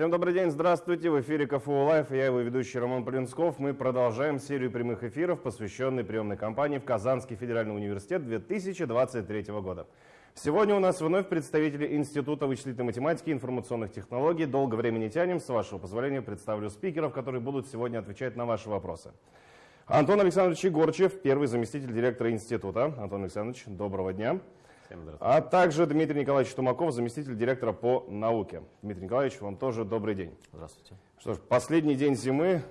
Всем добрый день, здравствуйте. В эфире КФУ Live, я его ведущий Роман Полинсков. Мы продолжаем серию прямых эфиров, посвященной приемной кампании в Казанский федеральный университет 2023 года. Сегодня у нас вновь представители Института вычислительной математики и информационных технологий. Долго времени тянем. С вашего позволения представлю спикеров, которые будут сегодня отвечать на ваши вопросы. Антон Александрович Егорчев, первый заместитель директора института. Антон Александрович, доброго дня. А также Дмитрий Николаевич Тумаков, заместитель директора по науке. Дмитрий Николаевич, вам тоже добрый день. Здравствуйте. Что ж, последний день зимы,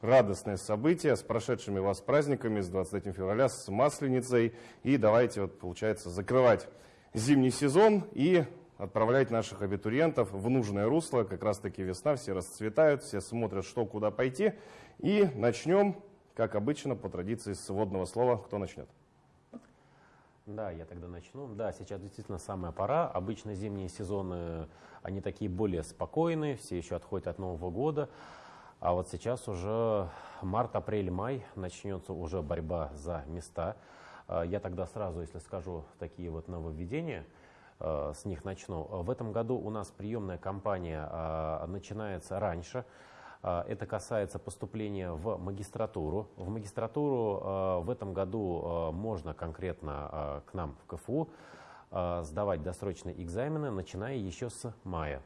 радостное событие с прошедшими вас праздниками, с 23 февраля, с Масленицей. И давайте, вот, получается, закрывать зимний сезон и отправлять наших абитуриентов в нужное русло. Как раз таки весна, все расцветают, все смотрят, что куда пойти. И начнем, как обычно, по традиции с вводного слова. Кто начнет? Да, я тогда начну. Да, сейчас действительно самая пора. Обычно зимние сезоны, они такие более спокойные, все еще отходят от Нового года. А вот сейчас уже март, апрель, май начнется уже борьба за места. А, я тогда сразу, если скажу такие вот нововведения, а, с них начну. В этом году у нас приемная кампания а, начинается раньше. А, это касается поступления в магистратуру. В магистратуру а, в этом году а, можно конкретно к нам в КФУ сдавать досрочные экзамены, начиная еще с мая.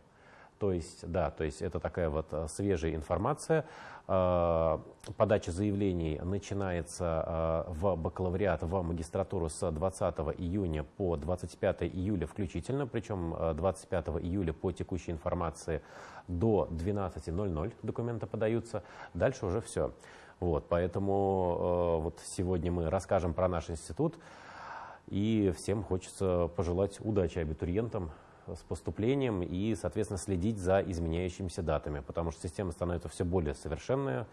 То есть, да, то есть это такая вот свежая информация. Подача заявлений начинается в бакалавриат, в магистратуру с 20 июня по 25 июля включительно, причем 25 июля по текущей информации до 12.00 документы подаются, дальше уже все. Вот, поэтому э, вот сегодня мы расскажем про наш институт, и всем хочется пожелать удачи абитуриентам с поступлением и, соответственно, следить за изменяющимися датами, потому что система становится все более совершенная.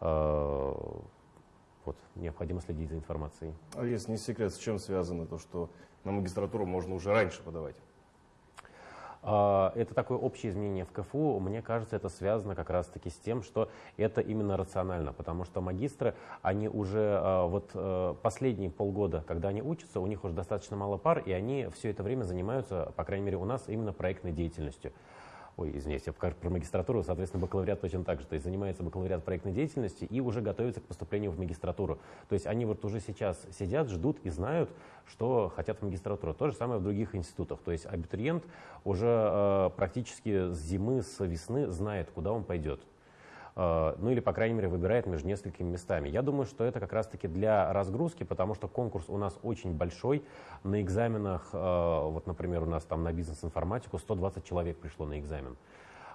Э, вот, необходимо следить за информацией. А если не секрет, с чем связано то, что на магистратуру можно уже раньше подавать? А, это такое общее изменение в КФУ. Мне кажется, это связано как раз-таки с тем, что это именно рационально, потому что магистры, они уже а, вот э, последние полгода, когда они учатся, у них уже достаточно мало пар, и они все это время занимаются, по крайней мере, у нас именно проектной деятельностью ой, извиняюсь, про магистратуру, соответственно, бакалавриат точно так же, то есть занимается бакалавриат проектной деятельности и уже готовится к поступлению в магистратуру. То есть они вот уже сейчас сидят, ждут и знают, что хотят в магистратуру. То же самое в других институтах. То есть абитуриент уже э, практически с зимы, с весны знает, куда он пойдет. Э, ну или, по крайней мере, выбирает между несколькими местами. Я думаю, что это как раз-таки для разгрузки, потому что конкурс у нас очень большой. На экзаменах, э, вот, например, у нас там на бизнес-информатику 120 человек пришло на экзамен.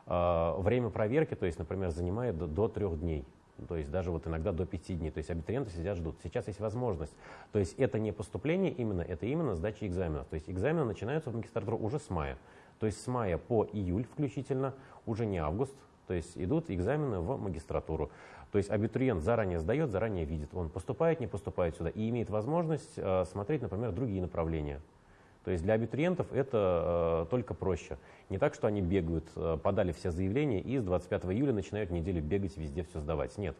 Э, время проверки, то есть, например, занимает до трех дней. То есть даже вот иногда до пяти дней. То есть абитуриенты сидят, ждут. Сейчас есть возможность. То есть это не поступление именно, это именно сдача экзаменов. То есть экзамены начинаются в магистратуру уже с мая. То есть с мая по июль включительно, уже не август, то есть идут экзамены в магистратуру. То есть абитуриент заранее сдает, заранее видит, он поступает, не поступает сюда и имеет возможность э, смотреть, например, другие направления. То есть для абитуриентов это э, только проще. Не так, что они бегают, э, подали все заявления и с 25 июля начинают неделю бегать, везде все сдавать. Нет.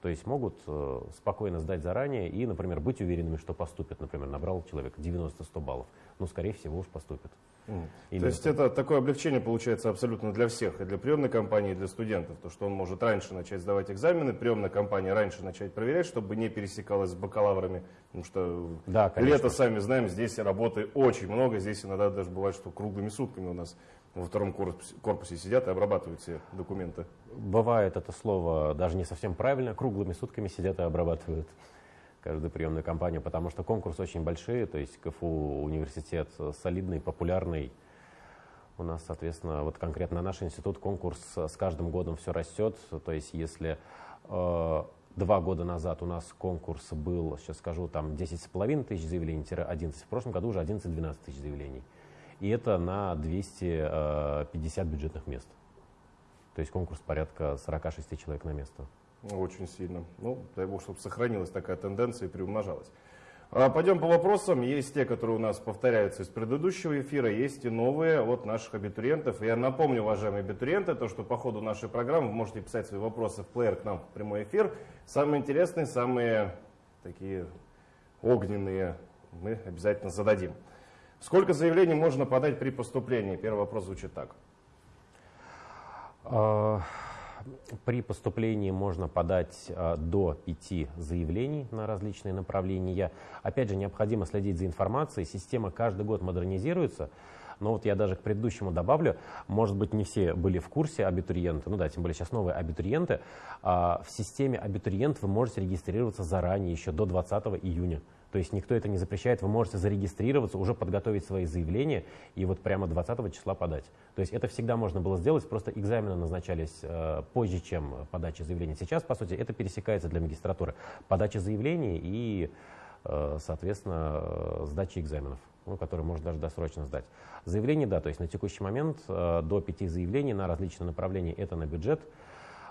То есть могут э, спокойно сдать заранее и, например, быть уверенными, что поступит. Например, набрал человек 90-100 баллов. Ну, скорее всего, уж поступит. Mm. То есть это такое облегчение получается абсолютно для всех, и для приемной компании, и для студентов, то что он может раньше начать сдавать экзамены, приемная компания раньше начать проверять, чтобы не пересекалась с бакалаврами, потому что да, лето, сами знаем, здесь работы очень много, здесь иногда даже бывает, что круглыми сутками у нас во втором корпусе, корпусе сидят и обрабатывают все документы. Бывает это слово даже не совсем правильно, круглыми сутками сидят и обрабатывают каждую приемную кампанию, потому что конкурс очень большие, то есть КФУ университет солидный, популярный. У нас, соответственно, вот конкретно наш институт конкурс с каждым годом все растет. То есть если э, два года назад у нас конкурс был, сейчас скажу, там 10,5 тысяч заявлений-11, в прошлом году уже 11-12 тысяч заявлений. И это на 250 э, бюджетных мест. То есть конкурс порядка 46 человек на место. Очень сильно. Ну, дай бог, чтобы сохранилась такая тенденция и приумножалась. А, пойдем по вопросам. Есть те, которые у нас повторяются из предыдущего эфира, есть и новые от наших абитуриентов. Я напомню, уважаемые абитуриенты, то, что по ходу нашей программы вы можете писать свои вопросы в плеер к нам в прямой эфир. Самые интересные, самые такие огненные мы обязательно зададим. Сколько заявлений можно подать при поступлении? Первый вопрос звучит так. При поступлении можно подать а, до пяти заявлений на различные направления. Опять же, необходимо следить за информацией. Система каждый год модернизируется. Но вот я даже к предыдущему добавлю, может быть, не все были в курсе абитуриенты, ну да, тем более сейчас новые абитуриенты. А, в системе абитуриент вы можете регистрироваться заранее, еще до 20 июня. То есть никто это не запрещает, вы можете зарегистрироваться, уже подготовить свои заявления и вот прямо 20 числа подать. То есть это всегда можно было сделать, просто экзамены назначались э, позже, чем подача заявления. Сейчас, по сути, это пересекается для магистратуры. Подача заявлений и, э, соответственно, э, сдача экзаменов ну, который можно даже досрочно сдать. Заявление, да, то есть на текущий момент э, до пяти заявлений на различные направления это на бюджет,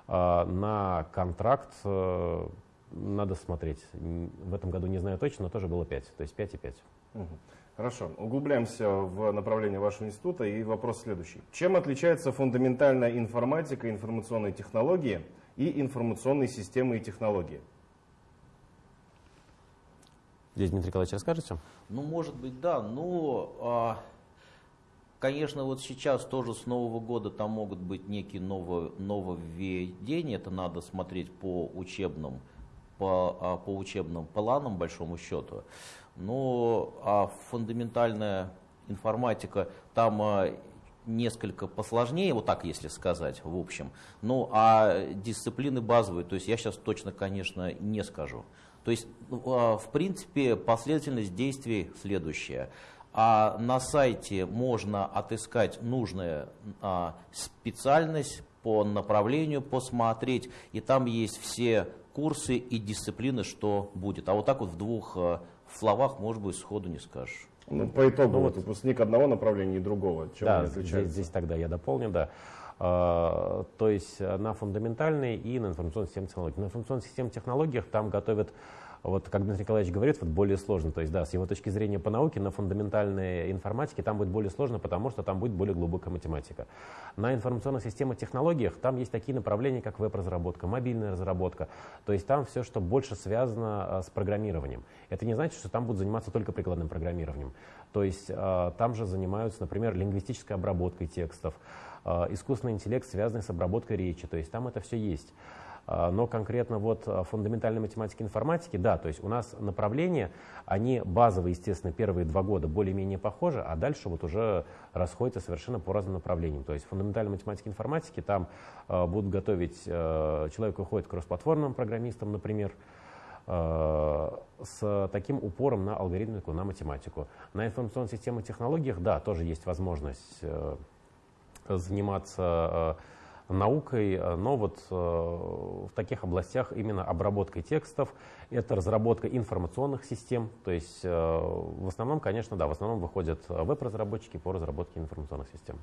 э, на контракт э, надо смотреть. В этом году не знаю точно, но тоже было 5, то есть 5 и 5. Угу. Хорошо, углубляемся в направление вашего института и вопрос следующий. Чем отличается фундаментальная информатика, информационные технологии и информационные системы и технологии? Здесь Дмитрий Николаевич расскажете? Ну, может быть, да. Но, а, конечно, вот сейчас тоже с Нового года там могут быть некие новые, нововведения. Это надо смотреть по учебным, по, а, по учебным планам, большому счету. Но а фундаментальная информатика там а, несколько посложнее, вот так если сказать, в общем. Ну, а дисциплины базовые, то есть я сейчас точно, конечно, не скажу. То есть, ну, а, в принципе, последовательность действий следующая. А на сайте можно отыскать нужную специальность по направлению, посмотреть, и там есть все курсы и дисциплины, что будет. А вот так вот в двух а, словах, может быть, сходу не скажешь. Ну, по итогу, ну, вот выпускник одного направления и другого. Чем да, здесь, здесь тогда я дополню, да. А, то есть на фундаментальной и на информационной системе технологий. На информационной системе технологиях там готовят вот, как Дмитрий Николаевич говорит, вот более сложно. То есть, да, с его точки зрения по науке, на фундаментальной информатике там будет более сложно, потому что там будет более глубокая математика. На информационных системах технологиях там есть такие направления, как веб-разработка, мобильная разработка. То есть там все, что больше связано а, с программированием. Это не значит, что там будут заниматься только прикладным программированием. То есть а, там же занимаются, например, лингвистической обработкой текстов, а, искусственный интеллект, связанный с обработкой речи. То есть там это все есть. А, но конкретно вот а, фундаментальной математики информатики, да, то есть у нас направления, они базовые, естественно, первые два года более-менее похожи, а дальше вот уже расходятся совершенно по разным направлениям. То есть фундаментальной математики информатики там э, будут готовить, э, человек уходит к кроссплатформенным программистам, например, с таким упором на алгоритмику, на математику. На информационной системе технологиях, да, тоже есть возможность заниматься наукой, э, но вот э, в таких областях именно обработкой текстов, это разработка информационных систем, то есть э, в основном, конечно, да, в основном выходят веб-разработчики по разработке информационных систем.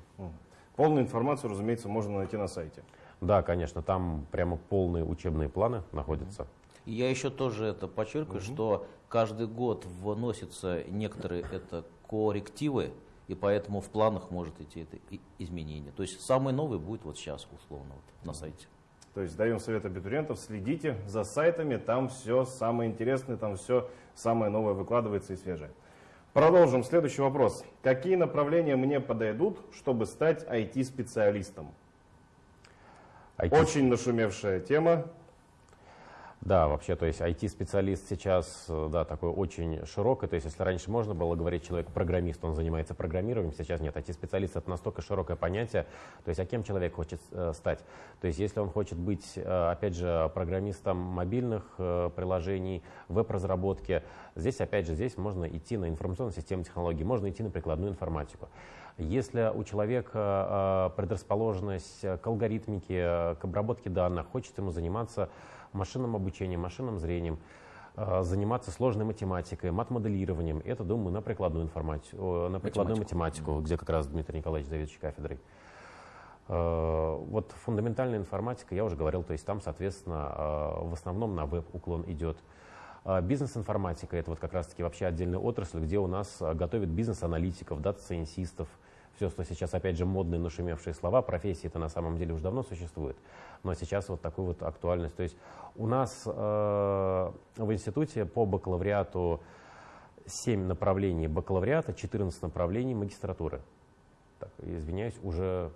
Полную информацию, разумеется, можно найти на сайте. Да, конечно, там прямо полные учебные планы находятся. Я еще тоже это подчеркиваю, угу. что каждый год вносятся некоторые это коррективы, и поэтому в планах может идти это изменение. То есть самый новый будет вот сейчас, условно, вот, на сайте. То есть даем совет абитуриентов, следите за сайтами, там все самое интересное, там все самое новое выкладывается и свежее. Продолжим. Следующий вопрос. Какие направления мне подойдут, чтобы стать IT-специалистом? IT... Очень нашумевшая тема. Да, вообще, то есть IT-специалист сейчас, э, да, такой очень широкий. То есть, если раньше можно было говорить человек программист, он занимается программированием, сейчас нет. IT-специалист это настолько широкое понятие. То есть, а кем человек хочет э, стать? То есть, если он хочет быть, э, опять же, программистом мобильных приложений, веб-разработки, здесь, опять же, здесь можно идти на информационную систему технологий, можно идти на прикладную информатику. Если у человека предрасположенность к алгоритмике, к обработке данных, хочет ему заниматься машинным обучением, машинным зрением, э, заниматься сложной математикой, мат-моделированием. Это, думаю, на прикладную информатику, на прикладную математику, где как раз Дмитрий Николаевич заведующий кафедрой. Э, вот фундаментальная информатика, я уже говорил, то есть там, соответственно, э, в основном на веб уклон идет. Бизнес-информатика – это вот как раз-таки вообще отдельная отрасль, где у нас готовят бизнес-аналитиков, дата-сайенсистов, все, что сейчас, опять же, модные, нашумевшие слова, профессии это на самом деле уже давно существует, но сейчас вот такую вот актуальность. То есть у нас э, в институте по бакалавриату 7 направлений бакалавриата, 14 направлений магистратуры. Так, извиняюсь, уже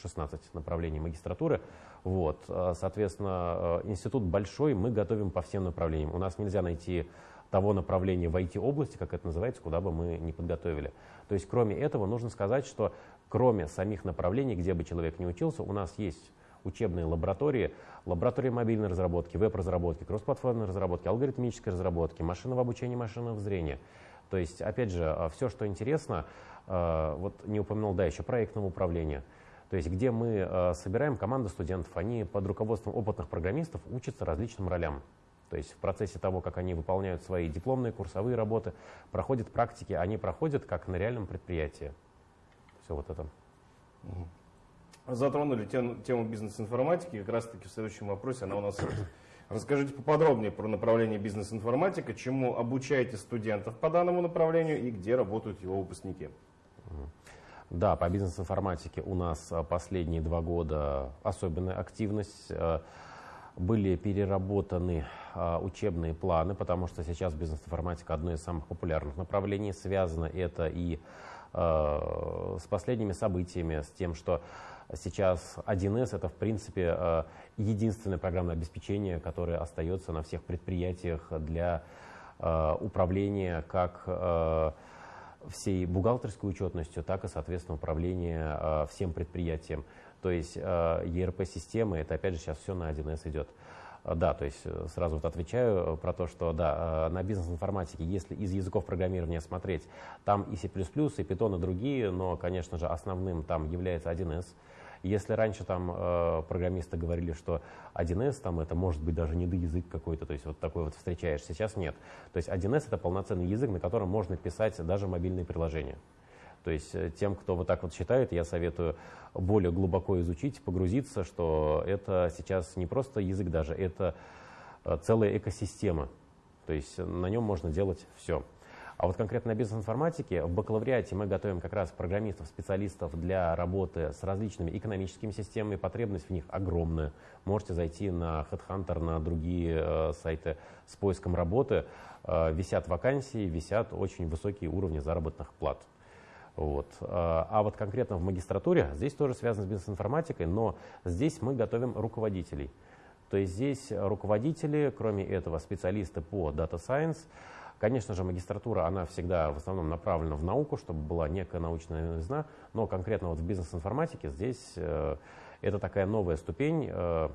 16 направлений магистратуры. Вот, соответственно, институт большой, мы готовим по всем направлениям. У нас нельзя найти того направления в IT-области, как это называется, куда бы мы не подготовили. То есть, кроме этого, нужно сказать, что кроме самих направлений, где бы человек не учился, у нас есть учебные лаборатории, лаборатории мобильной разработки, веб-разработки, кроссплатформенной разработки, алгоритмической разработки, машинного обучения, машинного зрения. То есть, опять же, а, все, что интересно, а, вот не упомянул, да, еще проектного управления. То есть, где мы а, собираем команду студентов, они под руководством опытных программистов учатся различным ролям. То есть в процессе того, как они выполняют свои дипломные, курсовые работы, проходят практики, они проходят как на реальном предприятии. Все вот это. Затронули тему, тему бизнес-информатики, как раз таки в следующем вопросе она у нас Расскажите поподробнее про направление бизнес-информатика, чему обучаете студентов по данному направлению и где работают его выпускники. Да, по бизнес-информатике у нас а, последние два года особенная активность. А, были переработаны а, учебные планы, потому что сейчас бизнес-информатика одно из самых популярных направлений. Связано это и с последними событиями, с тем, что Сейчас 1С это, в принципе, э, единственное программное обеспечение, которое остается на всех предприятиях для управления как всей бухгалтерской учетностью, так и, соответственно, управления всем предприятием. То есть ERP-системы, это опять же сейчас все на 1С идет. Да, то есть сразу вот отвечаю про то, что да, на бизнес-информатике, если из языков программирования смотреть, там и C++, и Python, и другие, но, конечно же, основным там является 1С. Если раньше там э, программисты говорили, что 1С там это может быть даже недоязык какой-то, то есть вот такой вот встречаешь, сейчас нет. То есть 1С это полноценный язык, на котором можно писать даже мобильные приложения. То есть э, тем, кто вот так вот считает, я советую более глубоко изучить, погрузиться, что это сейчас не просто язык даже, это э, целая экосистема. То есть на нем можно делать все. А вот конкретно на бизнес-информатике в бакалавриате мы готовим как раз программистов, специалистов для работы с различными экономическими системами. Потребность в них огромная. Можете зайти на HeadHunter, на другие э, сайты с поиском работы. Э, висят вакансии, висят очень высокие уровни заработных плат. Вот. Э, а вот конкретно в магистратуре, здесь тоже связано с бизнес-информатикой, но здесь мы готовим руководителей. То есть здесь руководители, кроме этого специалисты по Data Science, Конечно же, магистратура, она всегда в основном направлена в науку, чтобы была некая научная новизна, но конкретно вот в бизнес-информатике здесь э, это такая новая ступень, э,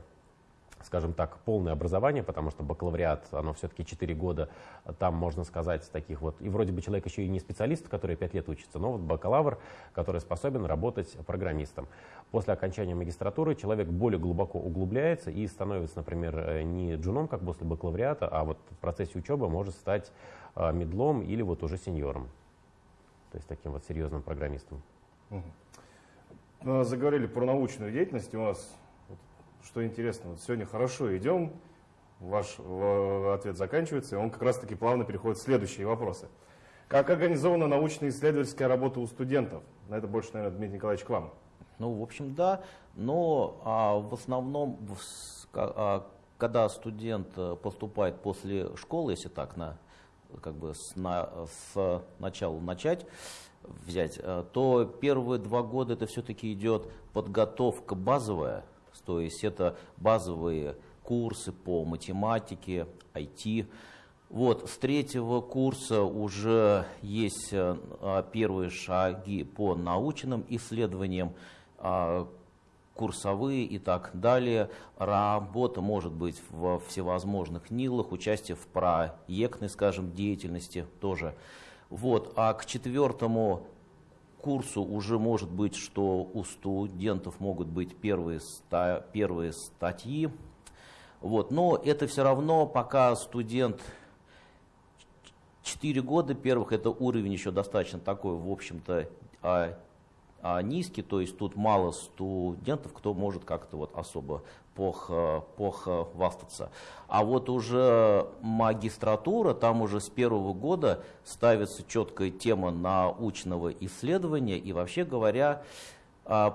скажем так, полное образование, потому что бакалавриат, оно все-таки 4 года, там можно сказать таких вот, и вроде бы человек еще и не специалист, который 5 лет учится, но вот бакалавр, который способен работать программистом. После окончания магистратуры человек более глубоко углубляется и становится, например, э, не джуном, как после бакалавриата, а вот в процессе учебы может стать э, медлом или вот уже сеньором, то есть таким вот серьезным программистом. Угу. Заговорили про научную деятельность, у нас что интересно, вот сегодня хорошо идем, ваш ответ заканчивается, и он как раз-таки плавно переходит в следующие вопросы. Как организована научно-исследовательская работа у студентов? На это больше, наверное, Дмитрий Николаевич к вам. Ну, в общем, да, но а, в основном, а, когда студент э, поступает после школы, если так на, как бы с, на, с начала начать, взять, э, то первые два года это все-таки идет подготовка базовая, то есть это базовые курсы по математике, IT. Вот, с третьего курса уже есть э, первые шаги по научным исследованиям, а, курсовые и так далее. Работа может быть в всевозможных НИЛах, участие в проектной, скажем, деятельности тоже. Вот. А к четвертому курсу уже может быть, что у студентов могут быть первые, ста, первые статьи. Вот. Но это все равно, пока студент 4 года первых, это уровень еще достаточно такой, в общем-то, а, а низкий, то есть тут мало студентов, кто может как-то вот особо похвастаться. А вот уже магистратура, там уже с первого года ставится четкая тема научного исследования, и вообще говоря, а,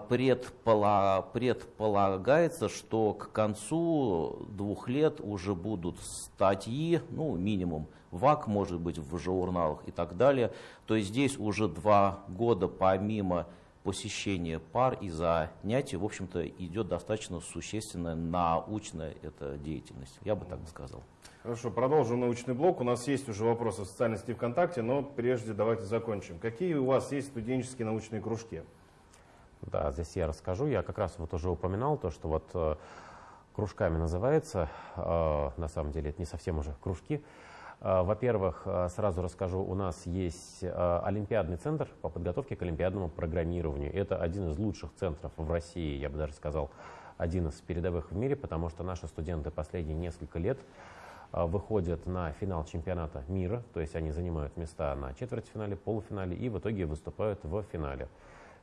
предполагается, что к концу двух лет уже будут статьи, ну, минимум, ВАК, может быть, в журналах и так далее. То есть здесь уже два года помимо посещение пар и занятий, в общем-то, идет достаточно существенная научная эта деятельность. Я бы так сказал. Хорошо, продолжим научный блок. У нас есть уже вопросы в социальной сети ВКонтакте, но прежде давайте закончим. Какие у вас есть студенческие научные кружки? Да, здесь я расскажу. Я как раз вот уже упоминал то, что вот э, кружками называется. Э, на самом деле это не совсем уже кружки. Э, во-первых, э, сразу расскажу, у нас есть Олимпиадный центр по подготовке к олимпиадному программированию. Это один из лучших центров в России, я бы даже сказал, один из передовых в мире, потому что наши студенты последние несколько лет выходят на финал чемпионата мира, то есть они занимают места на четвертьфинале, полуфинале и в итоге выступают в финале,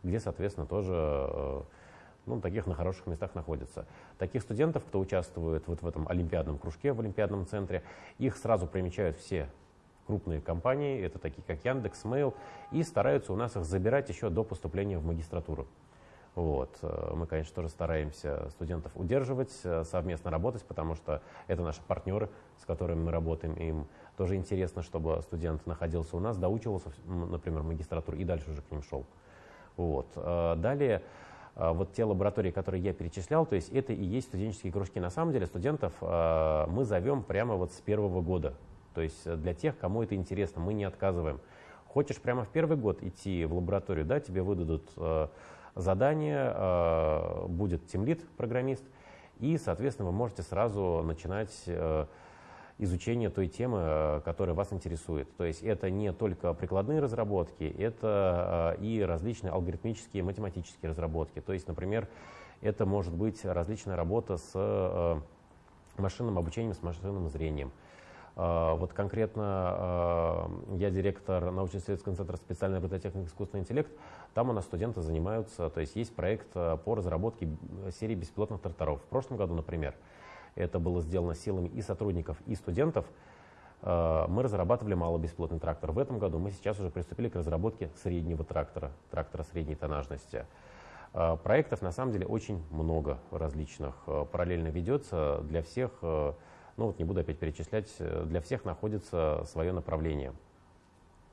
где, соответственно, тоже ну, таких на хороших местах находятся. Таких студентов, кто участвует вот в этом олимпиадном кружке, в олимпиадном центре, их сразу примечают все крупные компании, это такие как Яндекс, Mail, и стараются у нас их забирать еще до поступления в магистратуру. Вот. Мы, конечно, тоже стараемся студентов удерживать, э, совместно работать, потому что это наши партнеры, с которыми мы работаем. Им тоже интересно, чтобы студент находился у нас, доучивался, например, магистратуру и дальше уже к ним шел. Вот. Э, далее вот те лаборатории, которые я перечислял, то есть это и есть студенческие кружки. На самом деле студентов а, мы зовем прямо вот с первого года. То есть для тех, кому это интересно, мы не отказываем. Хочешь прямо в первый год идти в лабораторию, да, тебе выдадут задание, будет тимлит, программист, и, соответственно, вы можете сразу начинать изучение той темы, э, которая вас интересует. То есть это не только прикладные разработки, это э, и различные алгоритмические, математические разработки. То есть, например, это может быть различная работа с э, машинным обучением, с машинным зрением. Вот конкретно я директор научно-исследовательского центра специальной робототехники искусственный интеллект. Там у нас студенты занимаются, то есть есть проект по разработке серии беспилотных тракторов. В прошлом году, например, это было сделано силами и сотрудников, и студентов, э, мы разрабатывали малобесплотный трактор. В этом году мы сейчас уже приступили к разработке среднего трактора, трактора средней тонажности. Э, проектов на самом деле очень много различных. Э, параллельно ведется для всех, ну вот не буду опять перечислять, для всех находится свое направление.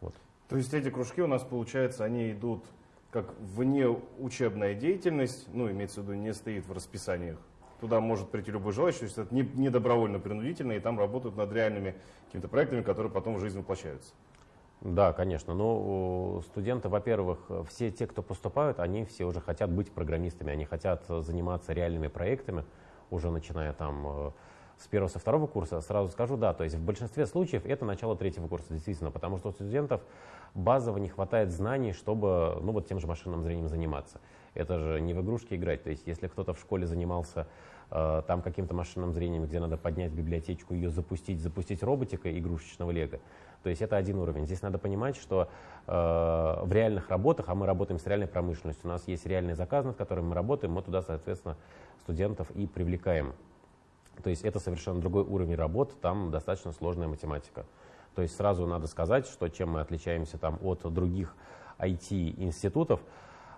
Вот. То есть эти кружки у нас, получается, они идут как вне учебная деятельность, ну, имеется в виду, не стоит в расписаниях Туда может прийти любой желающий, то есть это не, не добровольно, принудительно, и там работают над реальными какими-то проектами, которые потом в жизнь воплощаются. Да, конечно. Но студенты, во-первых, все те, кто поступают, они все уже хотят быть программистами, они хотят заниматься реальными проектами, уже начиная там э, с первого, со второго курса, сразу скажу, да, то есть в большинстве случаев это начало третьего курса, действительно, потому что у студентов базово не хватает знаний, чтобы, ну, вот тем же машинным зрением заниматься. Это же не в игрушки играть. То есть, если кто-то в школе занимался э, там каким-то машинным зрением, где надо поднять библиотечку, ее запустить, запустить роботика игрушечного лего, то есть это один уровень. Здесь надо понимать, что э, в реальных работах, а мы работаем с реальной промышленностью, у нас есть реальный заказ, над которым мы работаем, мы туда, соответственно, студентов и привлекаем. То есть это совершенно другой уровень работы, там достаточно сложная математика. То есть сразу надо сказать, что чем мы отличаемся там от других IT-институтов,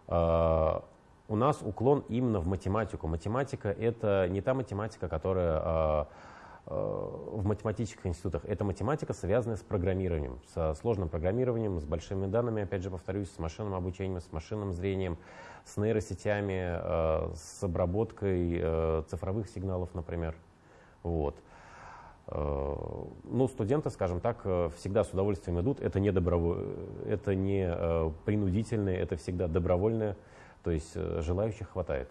у нас уклон именно в математику. Математика – это не та математика, которая э, э, в математических институтах. Это математика, связанная с программированием, со сложным программированием, с большими данными, опять же повторюсь, с машинным обучением, с машинным зрением, с нейросетями, с обработкой цифровых сигналов, например. Вот. Ну, студенты, скажем так, всегда с удовольствием идут. Это не, доброво... это не принудительное, это всегда добровольное. То есть э, желающих хватает.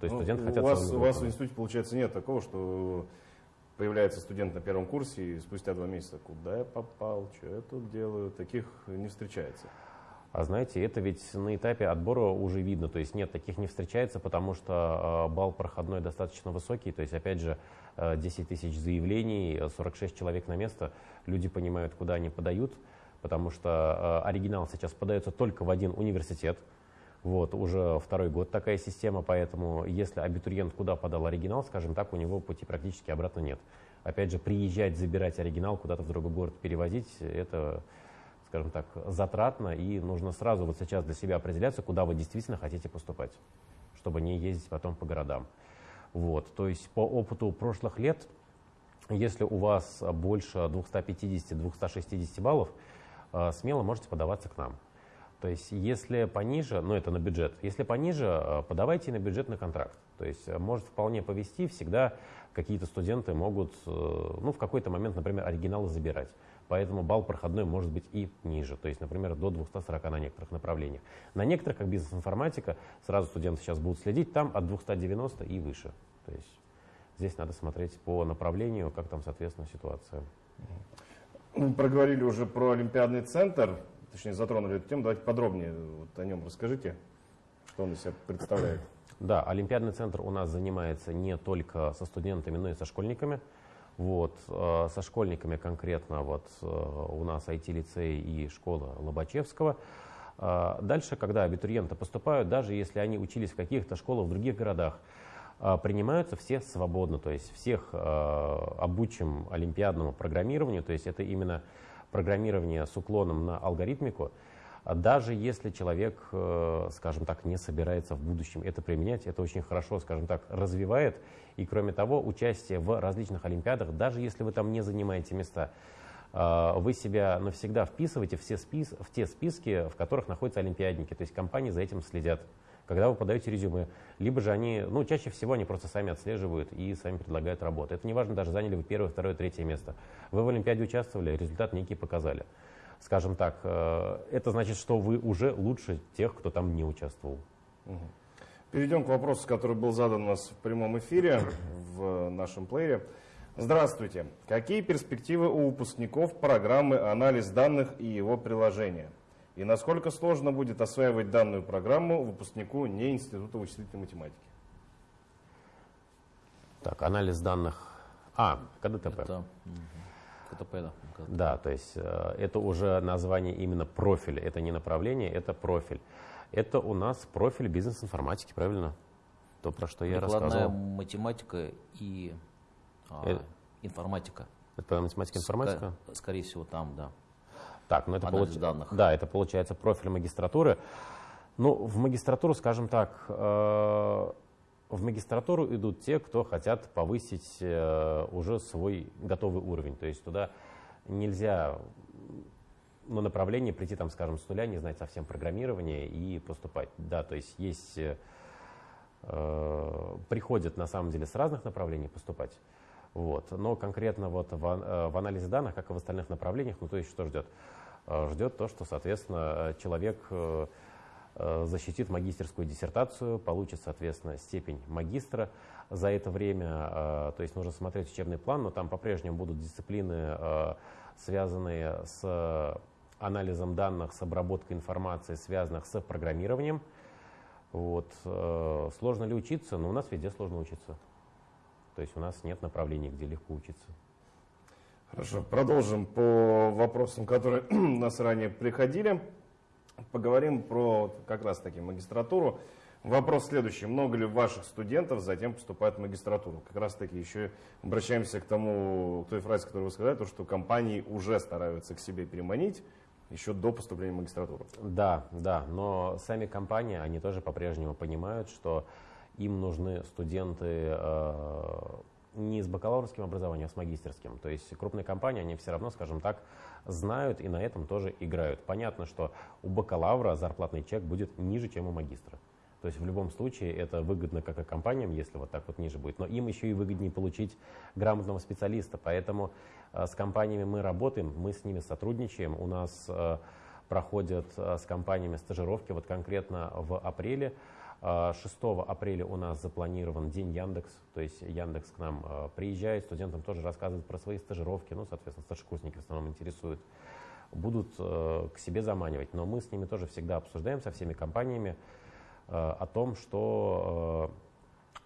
То есть ну, студенты хотят... У вас, у вас в институте, получается, нет такого, что появляется студент на первом курсе и спустя два месяца, куда я попал, что я тут делаю, таких не встречается. А знаете, это ведь на этапе отбора уже видно, то есть нет, таких не встречается, потому что э, балл проходной достаточно высокий, то есть опять же 10 э, тысяч заявлений, 46 человек на место, люди понимают, куда они подают, потому что оригинал сейчас подается только в один университет, вот, уже второй год такая система, поэтому если абитуриент куда подал оригинал, скажем так, у него пути практически обратно нет. Опять же, приезжать, забирать оригинал, куда-то в другой город перевозить, это, скажем так, затратно, и нужно сразу вот сейчас для себя определяться, куда вы действительно хотите поступать, чтобы не ездить потом по городам. Вот, то есть по опыту прошлых лет, если у вас больше 250-260 баллов, э, смело можете подаваться к нам. То есть, если пониже, ну это на бюджет, если пониже, э, подавайте на бюджетный контракт. То есть, э, может вполне повести, всегда какие-то студенты могут, ну в какой-то момент, например, оригиналы забирать. Поэтому балл проходной может быть и ниже, то есть, например, до 240 на некоторых направлениях. На некоторых, как бизнес-информатика, сразу студенты сейчас будут следить, там от 290 и выше. То есть здесь надо смотреть по направлению, как там, соответственно, ситуация. Мы проговорили уже про Олимпиадный центр, точнее затронули эту тему. Давайте подробнее вот о нем расскажите, что он из себя представляет. Да, Олимпиадный центр у нас занимается не только со студентами, но и со школьниками. Вот, э, со школьниками конкретно вот э, у нас IT-лицей и школа Лобачевского. Э, дальше, когда абитуриенты поступают, даже если они учились в каких-то школах в других городах, принимаются все свободно, то есть всех обучим олимпиадному программированию, то есть это именно программирование с уклоном на алгоритмику, даже если человек, скажем так, не собирается в будущем это применять, это очень хорошо, скажем так, развивает и кроме того, участие в различных олимпиадах, даже если вы там не занимаете места, а, вы себя навсегда вписываете в, все спис, в те списки, в которых находятся олимпиадники. То есть компании за этим следят, когда вы подаете резюме. Либо же они, ну, чаще всего они просто сами отслеживают и сами предлагают работу. Это не важно, даже заняли вы первое, второе, третье место. Вы в Олимпиаде участвовали, результат некий показали. Скажем так, э, это значит, что вы уже лучше тех, кто там не участвовал. Перейдем к вопросу, который был задан у нас в прямом эфире в нашем плеере. Здравствуйте. Какие перспективы у выпускников программы «Анализ данных» и его приложения? И насколько сложно будет осваивать данную программу выпускнику не Института вычислительной математики? Так, анализ данных. А, КДТП. Это, КДТП, да. Да, то есть э, это уже название именно профиля. Это не направление, это профиль. Это у нас профиль бизнес-информатики, правильно? То, про что я рассказывал. математика и а, э... информатика. Это математика и информатика? Ск скорее всего, там, да. Так, ну это получ... данных. Да, это получается профиль магистратуры. Ну, в магистратуру, скажем так, э, в магистратуру идут те, кто хотят повысить э, уже свой готовый уровень. То есть туда нельзя на направление прийти, там, скажем, с нуля, не знать совсем программирование и поступать. Да, то есть есть, э, приходят на самом деле с разных направлений поступать. Вот. Но конкретно вот в, э, в анализе данных, как и в остальных направлениях, ну то есть что ждет? Э, ждет то, что, соответственно, человек э, защитит магистерскую диссертацию, получит, соответственно, степень магистра за это время. Э, то есть нужно смотреть учебный план, но там по-прежнему будут дисциплины, э, связанные с анализом данных, с обработкой информации, связанных с программированием. Вот. Э, сложно ли учиться? Но ну, у нас везде сложно учиться. То есть у нас нет направлений, где легко учиться. Хорошо, продолжим по вопросам, которые нас ранее приходили. Поговорим про как раз таки магистратуру. Вопрос следующий. Много ли ваших студентов затем поступает в магистратуру? Как раз таки еще обращаемся к тому, к той фразе, которую вы сказали, то, что компании уже стараются к себе переманить еще до поступления в магистратуру. Да, да, но сами компании, они тоже по-прежнему понимают, что им нужны студенты э, не с бакалаврским образованием, а с магистерским. То есть крупные компании, они все равно, скажем так, знают и на этом тоже играют. Понятно, что у бакалавра зарплатный чек будет ниже, чем у магистра. То есть в любом случае это выгодно как и компаниям, если вот так вот ниже будет, но им еще и выгоднее получить грамотного специалиста. Поэтому э, с компаниями мы работаем, мы с ними сотрудничаем. У нас э, проходят э, с компаниями стажировки, вот конкретно в апреле. 6 апреля у нас запланирован День Яндекс, то есть Яндекс к нам приезжает, студентам тоже рассказывает про свои стажировки, ну, соответственно, старшекурсники в основном интересуют, будут к себе заманивать. Но мы с ними тоже всегда обсуждаем со всеми компаниями, о том, что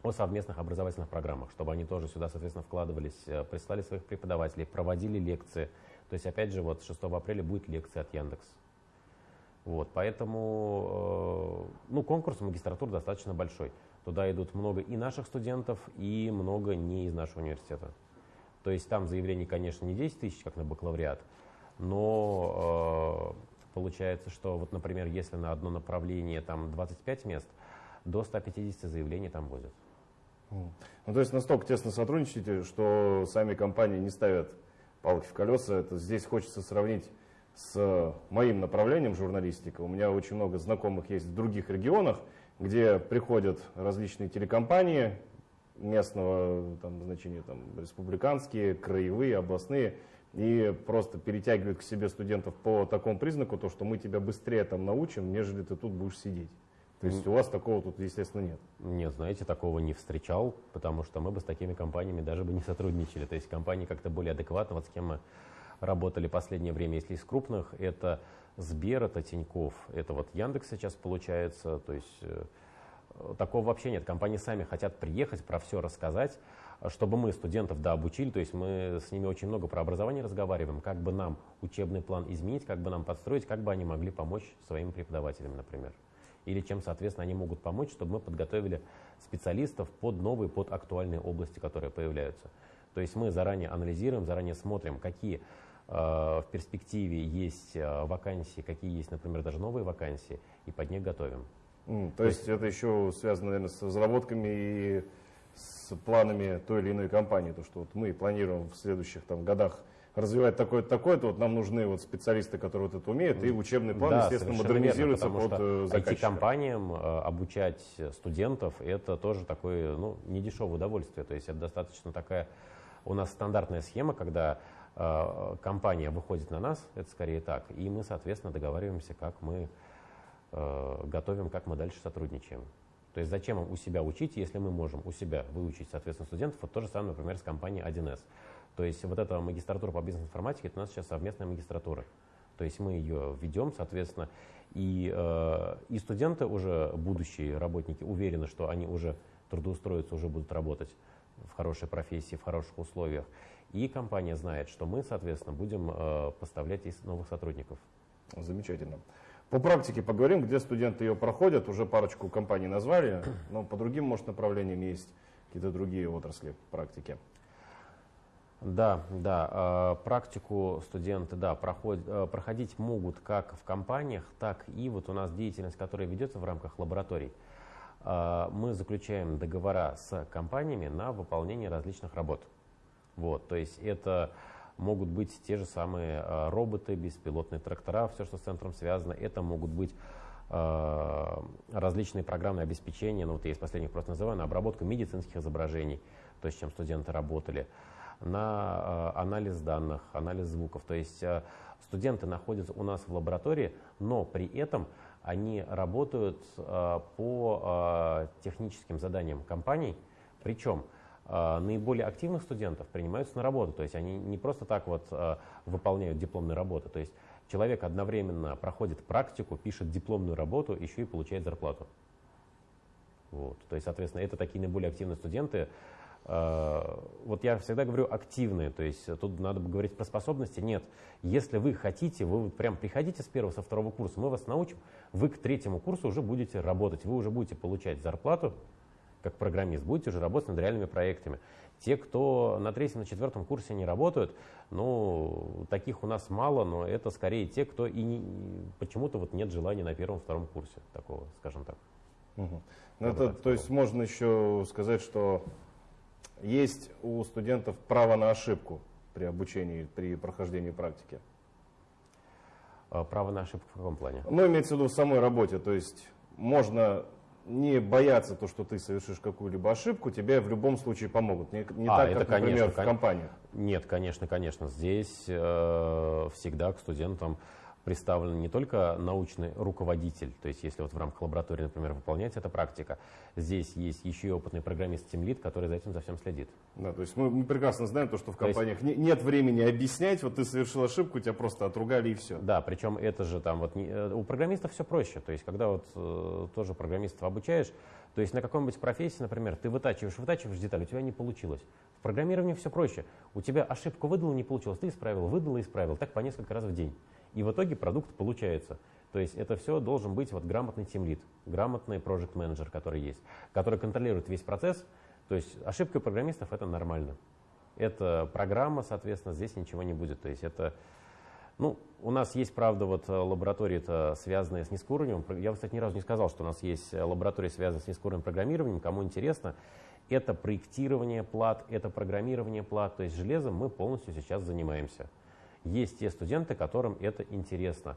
э, о совместных образовательных программах, чтобы они тоже сюда, соответственно, вкладывались, э, прислали своих преподавателей, проводили лекции. То есть, опять же, вот 6 апреля будет лекция от Яндекс. Вот, поэтому ну, конкурс в магистратуру достаточно большой. Туда идут много и наших студентов, и много не из нашего университета. То есть там заявлений, конечно, не 10 тысяч, как на бакалавриат, но Получается, что вот, например, если на одно направление там 25 мест, до 150 заявлений там будет. Ну, то есть настолько тесно сотрудничаете, что сами компании не ставят палки в колеса. Это здесь хочется сравнить с моим направлением журналистика. У меня очень много знакомых есть в других регионах, где приходят различные телекомпании местного там, значения, там, республиканские, краевые, областные, и просто перетягивают к себе студентов по такому признаку, то, что мы тебя быстрее там научим, нежели ты тут будешь сидеть. То есть у вас такого тут, естественно, нет? Нет, знаете, такого не встречал, потому что мы бы с такими компаниями даже бы не сотрудничали. То есть компании как-то более адекватно, вот с кем мы работали последнее время, если из крупных, это Сбер, это Тиньков, это вот Яндекс сейчас получается, то есть э, такого вообще нет. Компании сами хотят приехать, про все рассказать, чтобы мы студентов да, обучили, то есть мы с ними очень много про образование разговариваем, как бы нам учебный план изменить, как бы нам подстроить, как бы они могли помочь своим преподавателям, например или чем, соответственно, они могут помочь, чтобы мы подготовили специалистов под новые, под актуальные области, которые появляются. То есть мы заранее анализируем, заранее смотрим, какие э, в перспективе есть э, вакансии, какие есть, например, даже новые вакансии, и под них готовим. Mm, то, то есть, есть это еще связано, наверное, с разработками и с планами той или иной компании, то что вот мы планируем в следующих там, годах развивать такое-то, такое-то, вот нам нужны вот специалисты, которые вот это умеют, и учебный план, да, естественно, модернизируется верно, под э, заказчика. IT-компаниям э, обучать студентов, это тоже такое, ну, недешевое удовольствие, то есть это достаточно такая у нас стандартная схема, когда э, компания выходит на нас, это скорее так, и мы, соответственно, договариваемся, как мы э, готовим, как мы дальше сотрудничаем. То есть зачем у себя учить, если мы можем у себя выучить, соответственно, студентов. Вот то же самое, например, с компанией 1С. То есть вот эта магистратура по бизнес-информатике, это у нас сейчас совместная магистратура. То есть мы ее ведем, соответственно, и, э, и студенты уже, будущие работники, уверены, что они уже трудоустроятся, уже будут работать в хорошей профессии, в хороших условиях. И компания знает, что мы, соответственно, будем э, поставлять из новых сотрудников. Замечательно. По практике поговорим, где студенты ее проходят. Уже парочку компаний назвали, но по другим, может, направлениям есть какие-то другие отрасли практики. Да, да. Э, практику студенты, да, проходят, э, проходить могут как в компаниях, так и вот у нас деятельность, которая ведется в рамках лабораторий. Э, мы заключаем договора с компаниями на выполнение различных работ. Вот, то есть это могут быть те же самые роботы, беспилотные трактора, все, что с центром связано. Это могут быть различные программные обеспечения, ну вот я из последних просто называю, на обработку медицинских изображений, то, с чем студенты работали на э, анализ данных, анализ звуков. То есть э, студенты находятся у нас в лаборатории, но при этом они работают э, по техническим заданиям компаний, причем наиболее активных студентов принимаются на работу, то есть они не просто так вот выполняют дипломные работы, то есть человек одновременно проходит практику, пишет дипломную работу, еще и получает зарплату. Вот. То есть, соответственно, это такие наиболее активные студенты, Э, вот я всегда говорю активные, то есть тут надо бы говорить про способности. Нет, если вы хотите, вы прям приходите с первого, со второго курса, мы вас научим, вы к третьему курсу уже будете работать, вы уже будете получать зарплату, как программист, будете уже работать над реальными проектами. Те, кто на третьем, на четвертом курсе не работают, ну, таких у нас мало, но это скорее те, кто и не, почему-то вот нет желания на первом, втором курсе такого, скажем так. Угу. Ну, это, то есть можно еще сказать, что есть у студентов право на ошибку при обучении, при прохождении практики? А, право на ошибку в каком плане? Ну, имеется в виду в самой работе. То есть можно не бояться то, что ты совершишь какую-либо ошибку, тебе в любом случае помогут. Не, не а, так, это, как, например, конечно, в компании. Нет, конечно, конечно. Здесь э, всегда к студентам представлен не только научный руководитель, то есть если вот в рамках лаборатории, например, выполняется эта практика, здесь есть еще и опытный программист Тимлит, который за этим за всем следит. Да, то есть мы, мы прекрасно знаем то, что в компаниях есть, нет времени объяснять, вот ты совершил ошибку, тебя просто отругали и все. Да, причем это же там вот не, э, у программистов все проще, то есть когда вот э, тоже программистов обучаешь, то есть на какой-нибудь профессии, например, ты вытачиваешь, вытачиваешь деталь, у тебя не получилось. В программировании все проще. У тебя ошибку выдал, не получилось, ты исправил, выдал и исправил, так по несколько раз в день. И в итоге продукт получается. То есть это все должен быть вот грамотный тимлит, грамотный project менеджер который есть, который контролирует весь процесс. То есть ошибка программистов это нормально. Это программа, соответственно, здесь ничего не будет. То есть это, ну, у нас есть, правда, вот лаборатории, это связанные с низкоуровневым. Я, кстати, ни разу не сказал, что у нас есть лаборатории, связанные с низкоуровневым программированием. Кому интересно, это проектирование плат, это программирование плат. То есть железом мы полностью сейчас занимаемся. Есть те студенты, которым это интересно.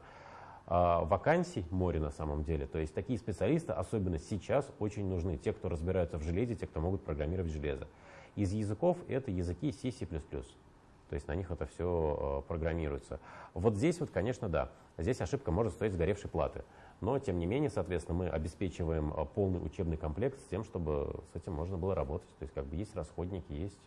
А, вакансий море на самом деле. То есть такие специалисты, особенно сейчас, очень нужны. Те, кто разбираются в железе, те, кто могут программировать железо. Из языков это языки C, C++. То есть на них это все э, программируется. Вот здесь вот, конечно, да. Здесь ошибка может стоить сгоревшей платы. Но, тем не менее, соответственно, мы обеспечиваем э, полный учебный комплект с тем, чтобы с этим можно было работать. То есть как бы есть расходники, есть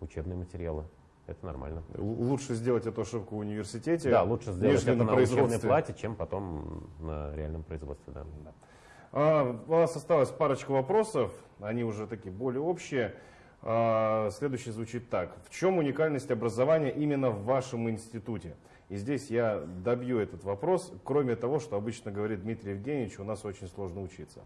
учебные материалы. Это нормально. Лучше сделать эту ошибку в университете, Да, лучше сделать это на, на учебной плате, чем потом на реальном производстве. Да. Да. А, у нас осталось парочка вопросов, они уже такие более общие. А, следующий звучит так. В чем уникальность образования именно в вашем институте? И здесь я добью этот вопрос, кроме того, что обычно говорит Дмитрий Евгеньевич, у нас очень сложно учиться.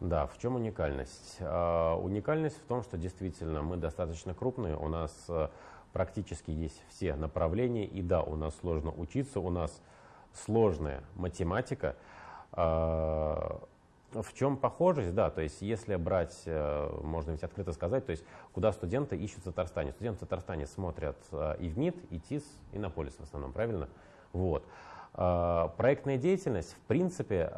Да, в чем уникальность? А, уникальность в том, что действительно мы достаточно крупные, у нас а, практически есть все направления, и да, у нас сложно учиться, у нас сложная математика, в чем похожесть, да, то есть если брать, э, можно ведь открыто сказать, то есть куда студенты ищут в Татарстане. Студенты в Татарстане смотрят э, и в МИД, и ТИС, и на полис в основном, правильно? Вот. Э, проектная деятельность, в принципе,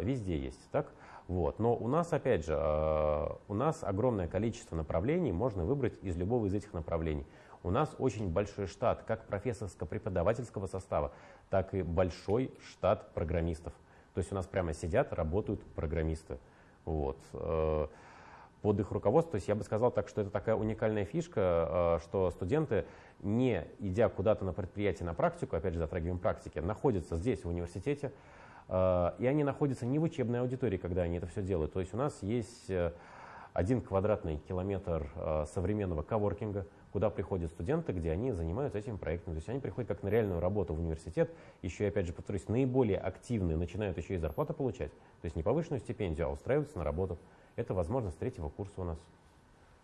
везде есть, так? Вот. Но у нас, опять же, у нас огромное количество направлений, можно выбрать из любого из этих направлений. У нас очень большой штат как профессорско-преподавательского состава, так и большой штат программистов. То есть у нас прямо сидят, работают программисты. Вот. Э, под их руководством, то есть я бы сказал так, что это такая уникальная фишка, э, что студенты, не идя куда-то на предприятие на практику, опять же затрагиваем практики, находятся здесь, в университете, э, и они находятся не в учебной аудитории, когда они это все делают. То есть у нас есть один квадратный километр современного коворкинга, куда приходят студенты, где они занимаются этим проектом. То есть они приходят как на реальную работу в университет, еще опять же, повторюсь, наиболее активные начинают еще и зарплату получать. То есть не повышенную стипендию, а устраиваются на работу. Это возможность третьего курса у нас.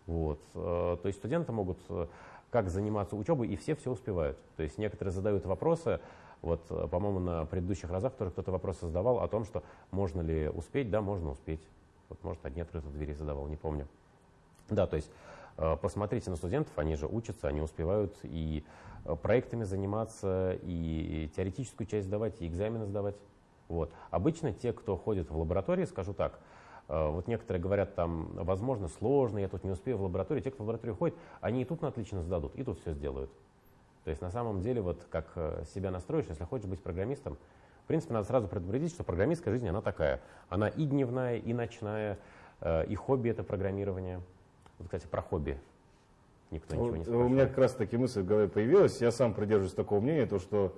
Вот. Э, то есть студенты могут э, как заниматься учебой, и все все успевают. То есть некоторые задают вопросы, вот, э, по-моему, на предыдущих разах тоже кто-то вопросы задавал о том, что можно ли успеть. Да, можно успеть. Вот, может, одни открытые двери задавал, не помню. Да, то есть Э, посмотрите на студентов, они же учатся, они успевают и э, проектами заниматься, и теоретическую часть сдавать, и экзамены сдавать. Вот. Обычно те, кто ходит в лаборатории, скажу так, вот некоторые говорят, там, возможно, сложно, я тут не успею в лаборатории. Те, кто в лабораторию ходит, они и тут на отлично сдадут, и тут все сделают. То есть на самом деле, вот как себя настроишь, если хочешь быть программистом, в принципе, надо сразу предупредить, что программистская жизнь, она такая. Она и дневная, и ночная, и хобби это программирование – вот, кстати, про хобби никто ничего не спрашивает. У меня как раз таки мысль в голове появилась. Я сам придерживаюсь такого мнения, то, что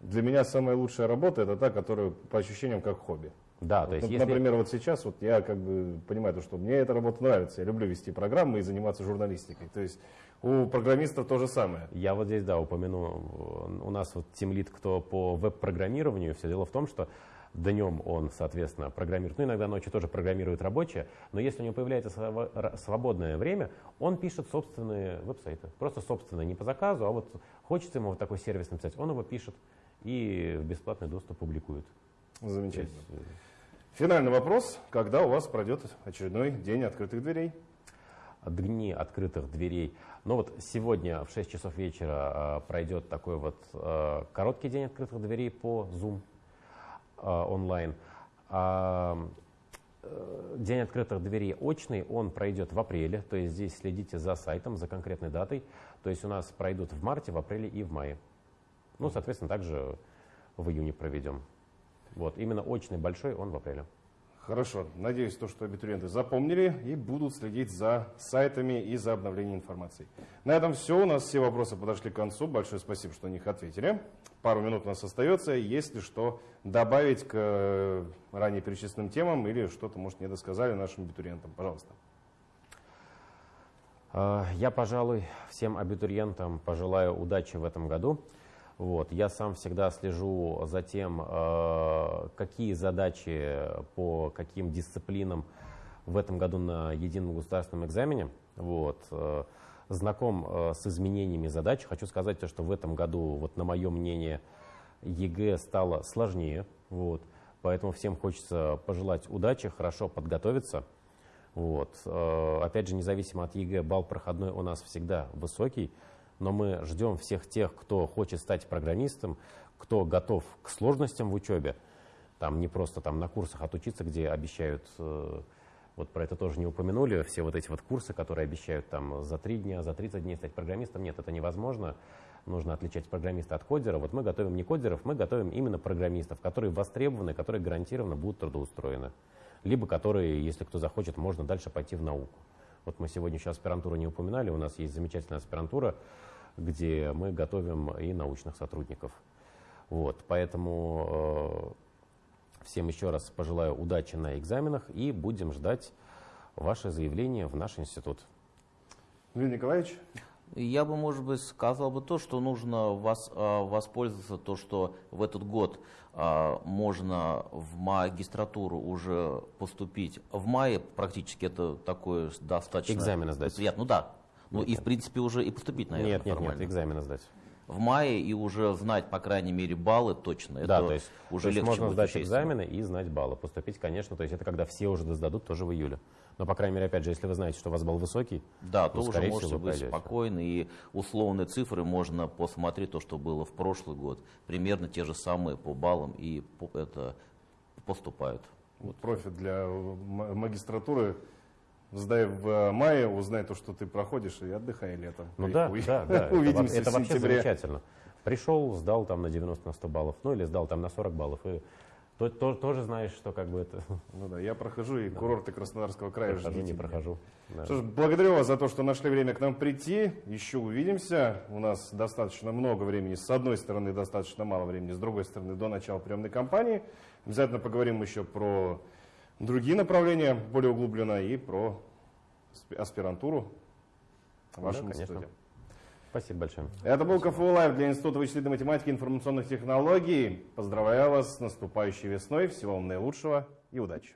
для меня самая лучшая работа это та, которая по ощущениям как хобби. Да, вот, то есть например, если... вот сейчас вот я как бы понимаю, то, что мне эта работа нравится. Я люблю вести программы и заниматься журналистикой. То есть у программистов то же самое. Я вот здесь, да, упомяну, у нас вот тимлит, кто по веб-программированию, все дело в том, что Днем он, соответственно, программирует, ну иногда ночью тоже программирует рабочие, но если у него появляется свободное время, он пишет собственные веб-сайты. Просто собственные, не по заказу, а вот хочется ему вот такой сервис написать, он его пишет и в бесплатный доступ публикует. Замечательно. Есть, э, Финальный вопрос. Когда у вас пройдет очередной день открытых дверей? Дни открытых дверей. Ну вот сегодня в 6 часов вечера э, пройдет такой вот э, короткий день открытых дверей по Zoom. А, онлайн. А э, День открытых дверей очный, он пройдет в апреле, то есть здесь следите за сайтом, за конкретной датой. То есть у нас пройдут в марте, в апреле и в мае. Ну, соответственно, также в июне проведем. Вот, именно очный большой, он в апреле. Хорошо. Надеюсь, то, что абитуриенты запомнили и будут следить за сайтами и за обновлением информации. На этом все. У нас все вопросы подошли к концу. Большое спасибо, что на них ответили. Пару минут у нас остается. Если что добавить к э, ранее перечисленным темам или что-то, может, не досказали нашим абитуриентам, пожалуйста. А, я, пожалуй, всем абитуриентам пожелаю удачи в этом году. Вот. Я сам всегда слежу за тем, э, какие задачи по каким дисциплинам в этом году на едином государственном экзамене. Вот. Э, знаком э, с изменениями задач. Хочу сказать, что в этом году, вот на мое мнение, ЕГЭ стало сложнее. Вот. Поэтому всем хочется пожелать удачи, хорошо подготовиться. Вот. Опять же, независимо от ЕГЭ, балл проходной у нас всегда высокий. Но мы ждем всех тех, кто хочет стать программистом, кто готов к сложностям в учебе, там не просто там на курсах отучиться, где обещают, э, вот про это тоже не упомянули, все вот эти вот курсы, которые обещают там за три дня, за 30 дней стать программистом, нет, это невозможно. Нужно отличать программиста от кодера. Вот мы готовим не кодеров, мы готовим именно программистов, которые востребованы, которые гарантированно будут трудоустроены. Либо которые, если кто захочет, можно дальше пойти в науку. Вот мы сегодня еще аспирантуру не упоминали, у нас есть замечательная аспирантура, где мы готовим и научных сотрудников. Вот, поэтому э, всем еще раз пожелаю удачи на экзаменах и будем ждать ваше заявление в наш институт. Юрий Николаевич? Я бы, может быть, сказал бы то, что нужно вас, а, воспользоваться то, что в этот год а, можно в магистратуру уже поступить. В мае практически это такое достаточно... Экзамены сдать. Приятно. Ну да. Ну и в принципе уже и поступить, наверное, Нет, нет, нормально. нет, экзамены сдать. В мае и уже знать, по крайней мере, баллы точно. Да, это то есть, уже то есть легче можно сдать экзамены и знать баллы. Поступить, конечно, то есть это когда все уже сдадут, тоже в июле. Но, по крайней мере, опять же, если вы знаете, что у вас балл высокий, Да, ну, то уже можете всего, быть спокойны. И условные цифры можно посмотреть, то, что было в прошлый год. Примерно те же самые по баллам и по- это поступают. Вот профит для м- магистратуры. Сдай в э, мае, узнай то, что ты проходишь, и отдыхай летом. Ну И да, уй- да, да. Это, Увидимся это в вообще сентябре. замечательно. Пришел, сдал там на 90 на 100 баллов, ну или сдал там на 40 баллов, и то- то- тоже знаешь, что как бы это Ну да, я прохожу, и курорты Краснодарского края прохожу, ждите не прохожу. Да. Что ж, благодарю вас за то, что нашли время к нам прийти. Еще увидимся. У нас достаточно много времени. С одной стороны, достаточно мало времени. С другой стороны, до начала приемной кампании. Обязательно поговорим еще про другие направления более углубленно и про асп- аспирантуру в вашем Да, институте. Спасибо большое. Это был КФУ Лайв для Института вычислительной математики и информационных технологий. Поздравляю вас с наступающей весной. Всего вам наилучшего и удачи.